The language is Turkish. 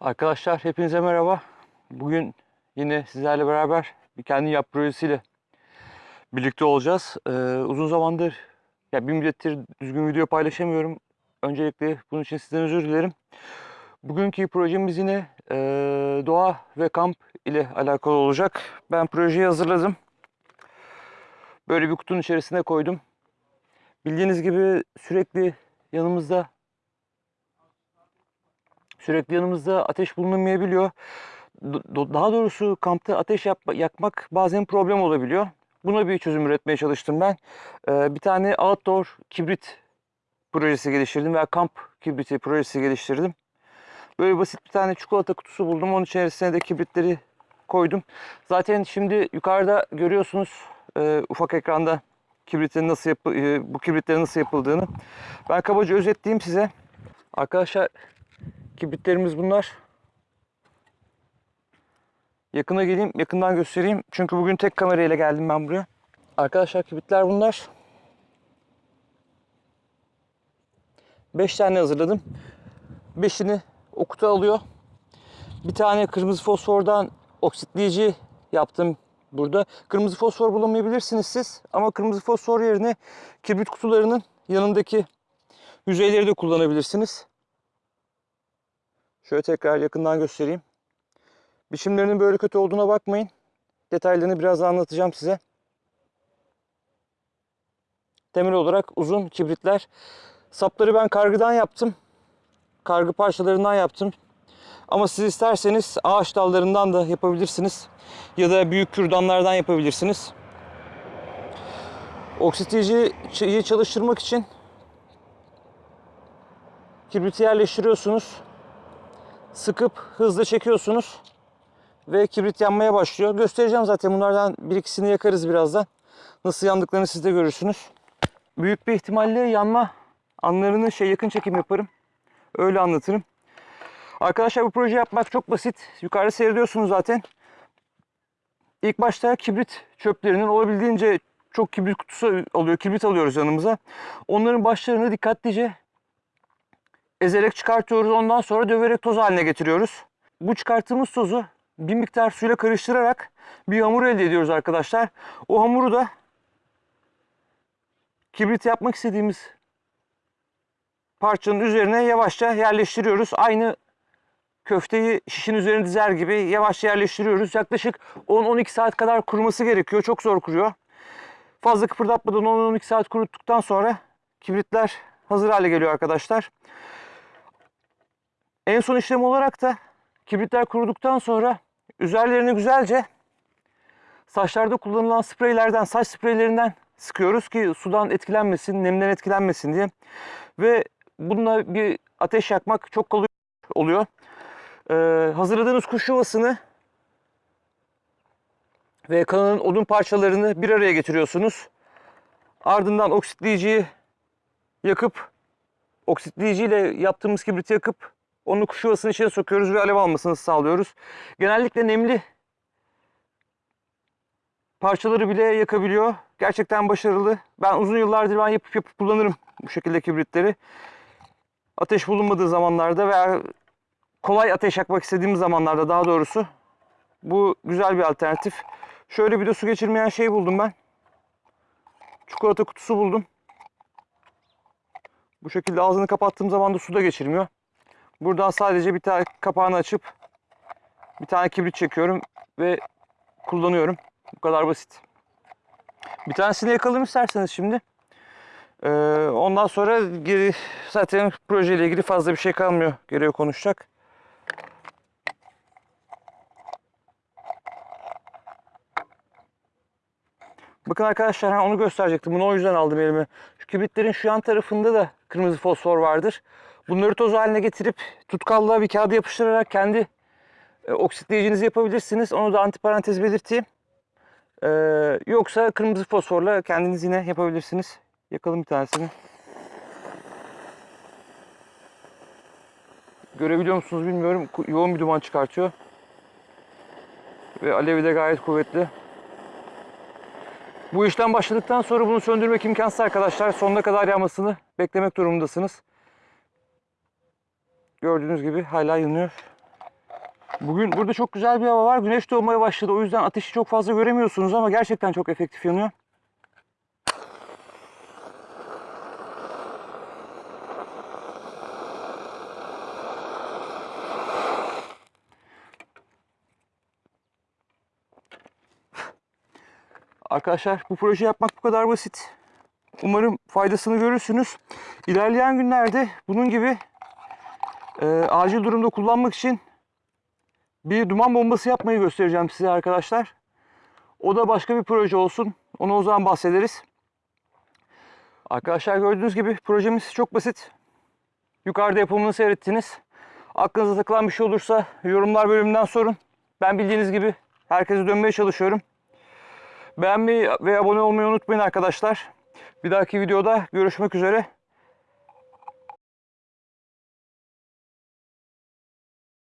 Arkadaşlar hepinize merhaba. Bugün yine sizlerle beraber bir kendi yap projesiyle birlikte olacağız. Ee, uzun zamandır ya bir müddettir düzgün video paylaşamıyorum. Öncelikle bunun için sizden özür dilerim. Bugünkü projemiz yine e, doğa ve kamp ile alakalı olacak. Ben projeyi hazırladım. Böyle bir kutunun içerisine koydum. Bildiğiniz gibi sürekli yanımızda sürekli yanımızda ateş bulunamayabiliyor. Daha doğrusu kampta ateş yapma- yakmak bazen problem olabiliyor. Buna bir çözüm üretmeye çalıştım ben. Ee, bir tane outdoor kibrit projesi geliştirdim veya kamp kibriti projesi geliştirdim. Böyle basit bir tane çikolata kutusu buldum. Onun içerisine de kibritleri koydum. Zaten şimdi yukarıda görüyorsunuz e, ufak ekranda kibritin nasıl yapı, e, bu kibritlerin nasıl yapıldığını. Ben kabaca özetleyeyim size. Arkadaşlar Kibritlerimiz bunlar. Yakına geleyim, yakından göstereyim. Çünkü bugün tek kamerayla geldim ben buraya. Arkadaşlar kibritler bunlar. 5 tane hazırladım. 5'ini o kutu alıyor. Bir tane kırmızı fosfordan oksitleyici yaptım burada. Kırmızı fosfor bulamayabilirsiniz siz. Ama kırmızı fosfor yerine kibrit kutularının yanındaki yüzeyleri de kullanabilirsiniz. Şöyle tekrar yakından göstereyim. Biçimlerinin böyle kötü olduğuna bakmayın. Detaylarını biraz anlatacağım size. Temel olarak uzun kibritler. Sapları ben kargıdan yaptım. Kargı parçalarından yaptım. Ama siz isterseniz ağaç dallarından da yapabilirsiniz. Ya da büyük kürdanlardan yapabilirsiniz. Oksitleyici çalıştırmak için kibriti yerleştiriyorsunuz sıkıp hızlı çekiyorsunuz ve kibrit yanmaya başlıyor. Göstereceğim zaten bunlardan bir ikisini yakarız birazdan. Nasıl yandıklarını siz de görürsünüz. Büyük bir ihtimalle yanma anlarını şey yakın çekim yaparım. Öyle anlatırım. Arkadaşlar bu proje yapmak çok basit. Yukarıda seyrediyorsunuz zaten. İlk başta kibrit çöplerinin olabildiğince çok kibrit kutusu alıyor. Kibrit alıyoruz yanımıza. Onların başlarını dikkatlice ezerek çıkartıyoruz. Ondan sonra döverek toz haline getiriyoruz. Bu çıkarttığımız tozu bir miktar suyla karıştırarak bir hamur elde ediyoruz arkadaşlar. O hamuru da kibrit yapmak istediğimiz parçanın üzerine yavaşça yerleştiriyoruz. Aynı köfteyi şişin üzerine dizer gibi yavaşça yerleştiriyoruz. Yaklaşık 10-12 saat kadar kuruması gerekiyor. Çok zor kuruyor. Fazla kıpırdatmadan 10-12 saat kuruttuktan sonra kibritler hazır hale geliyor arkadaşlar. En son işlem olarak da kibritler kuruduktan sonra üzerlerini güzelce saçlarda kullanılan spreylerden, saç spreylerinden sıkıyoruz ki sudan etkilenmesin, nemden etkilenmesin diye. Ve bununla bir ateş yakmak çok kolay oluyor. Ee, hazırladığınız kuş yuvasını ve kanının odun parçalarını bir araya getiriyorsunuz. Ardından oksitleyiciyi yakıp oksitleyiciyle yaptığımız kibriti yakıp onu kuş yuvasının içine sokuyoruz ve alev almasını sağlıyoruz. Genellikle nemli parçaları bile yakabiliyor. Gerçekten başarılı. Ben uzun yıllardır ben yapıp yapıp kullanırım bu şekilde kibritleri. Ateş bulunmadığı zamanlarda veya kolay ateş yakmak istediğim zamanlarda daha doğrusu bu güzel bir alternatif. Şöyle bir de su geçirmeyen şey buldum ben. Çikolata kutusu buldum. Bu şekilde ağzını kapattığım zaman da su da geçirmiyor. Buradan sadece bir tane kapağını açıp bir tane kibrit çekiyorum ve kullanıyorum. Bu kadar basit. Bir tanesini yakalım isterseniz şimdi. Ee, ondan sonra geri zaten projeyle ilgili fazla bir şey kalmıyor. Geriye konuşacak. Bakın arkadaşlar onu gösterecektim. Bunu o yüzden aldım elime. Şu kibritlerin şu yan tarafında da kırmızı fosfor vardır. Bunları toz haline getirip tutkallığa bir kağıda yapıştırarak kendi e, oksitleyicinizi yapabilirsiniz. Onu da antiparantez belirteyim. Ee, yoksa kırmızı fosforla kendiniz yine yapabilirsiniz. Yakalım bir tanesini. Görebiliyor musunuz bilmiyorum. Yoğun bir duman çıkartıyor. Ve alevi de gayet kuvvetli. Bu işlem başladıktan sonra bunu söndürmek imkansız arkadaşlar. Sonuna kadar yanmasını beklemek durumundasınız. Gördüğünüz gibi hala yanıyor. Bugün burada çok güzel bir hava var. Güneş doğmaya başladı. O yüzden ateşi çok fazla göremiyorsunuz ama gerçekten çok efektif yanıyor. Arkadaşlar bu proje yapmak bu kadar basit. Umarım faydasını görürsünüz. İlerleyen günlerde bunun gibi e, acil durumda kullanmak için bir duman bombası yapmayı göstereceğim size arkadaşlar. O da başka bir proje olsun. Onu o zaman bahsederiz. Arkadaşlar gördüğünüz gibi projemiz çok basit. Yukarıda yapımını seyrettiniz. Aklınıza takılan bir şey olursa yorumlar bölümünden sorun. Ben bildiğiniz gibi herkese dönmeye çalışıyorum. Beğenmeyi ve abone olmayı unutmayın arkadaşlar. Bir dahaki videoda görüşmek üzere.